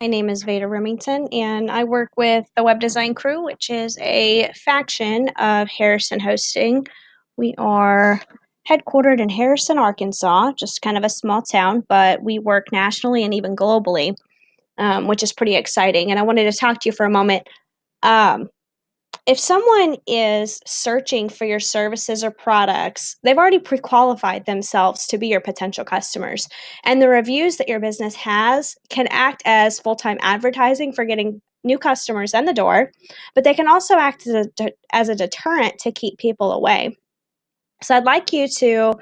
My name is Veda Remington, and I work with the Web Design Crew, which is a faction of Harrison Hosting. We are headquartered in Harrison, Arkansas, just kind of a small town, but we work nationally and even globally, um, which is pretty exciting. And I wanted to talk to you for a moment. Um, if someone is searching for your services or products, they've already pre qualified themselves to be your potential customers. And the reviews that your business has can act as full time advertising for getting new customers in the door, but they can also act as a, as a deterrent to keep people away. So I'd like you to,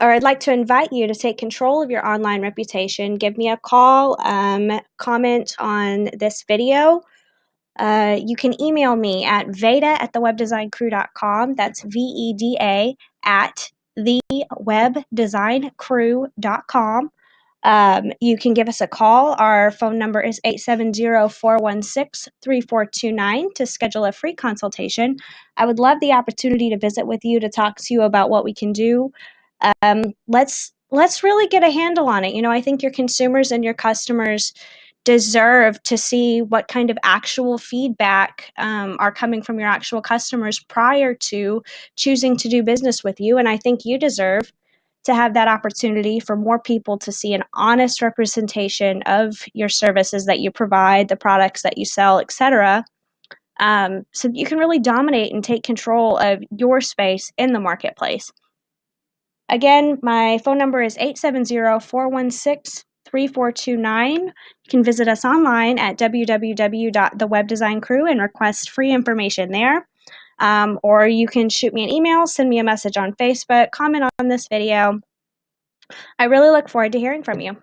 or I'd like to invite you to take control of your online reputation. Give me a call, um, comment on this video uh, you can email me at veda at thewebdesigncrew.com. That's V E D A at thewebdesigncrew.com. Um, you can give us a call. Our phone number is 870 416 3429 to schedule a free consultation. I would love the opportunity to visit with you to talk to you about what we can do. Um, let's let's really get a handle on it. You know, I think your consumers and your customers deserve to see what kind of actual feedback um, are coming from your actual customers prior to choosing to do business with you. And I think you deserve to have that opportunity for more people to see an honest representation of your services that you provide, the products that you sell, etc. Um, so you can really dominate and take control of your space in the marketplace. Again, my phone number is 870 416 3429. You can visit us online at www.thewebdesigncrew and request free information there. Um, or you can shoot me an email, send me a message on Facebook, comment on this video. I really look forward to hearing from you.